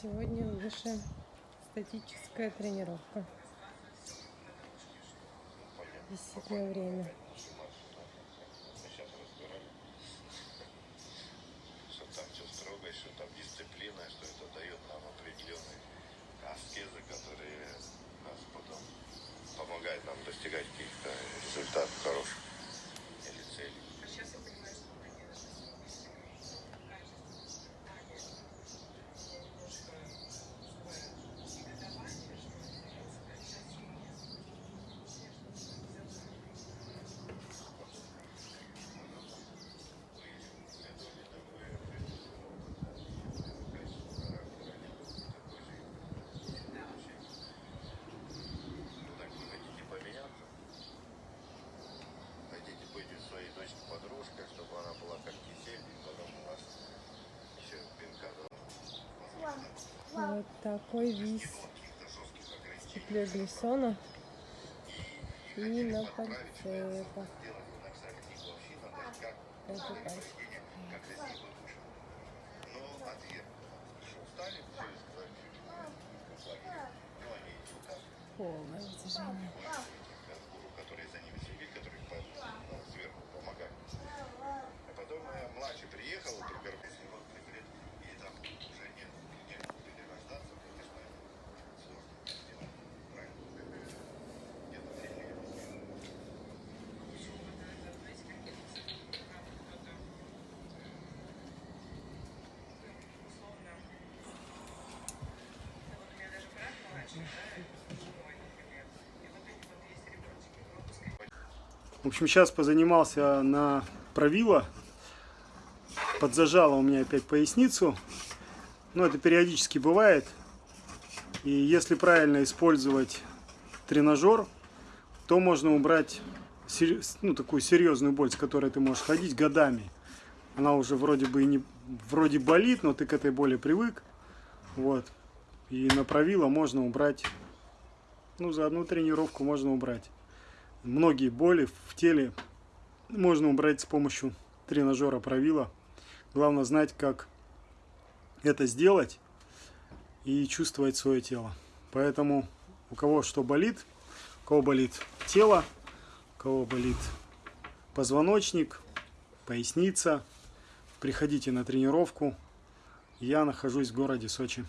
Сегодня наша статическая тренировка. Действительно время. что там дисциплина, что это дает нам определенные аскезы, которые нас потом помогают нам достигать каких-то Вот такой жестких ограничений Степле Глиссона и на как Это так. как красиво вышел. Но ответ, что устали, все и сказали, что ну они там Полное вытяжение. гуру, которые за ними следили, которые по- ну, сверху помогали. А потом э, младший приехал, вдруг если вот лет, и там уже нет, нет перерождаться, конечно, сложно сделать правильно. Где-то тренер. В общем, сейчас позанимался на правило. Подзажало у меня опять поясницу. Но это периодически бывает. И если правильно использовать тренажер, то можно убрать ну, такую серьезную боль, с которой ты можешь ходить годами. Она уже вроде бы и не вроде болит, но ты к этой боли привык. Вот. И на правило можно убрать. Ну, за одну тренировку можно убрать многие боли в теле можно убрать с помощью тренажера правила. Главное знать, как это сделать и чувствовать свое тело. Поэтому у кого что болит, у кого болит тело, у кого болит позвоночник, поясница, приходите на тренировку. Я нахожусь в городе Сочи.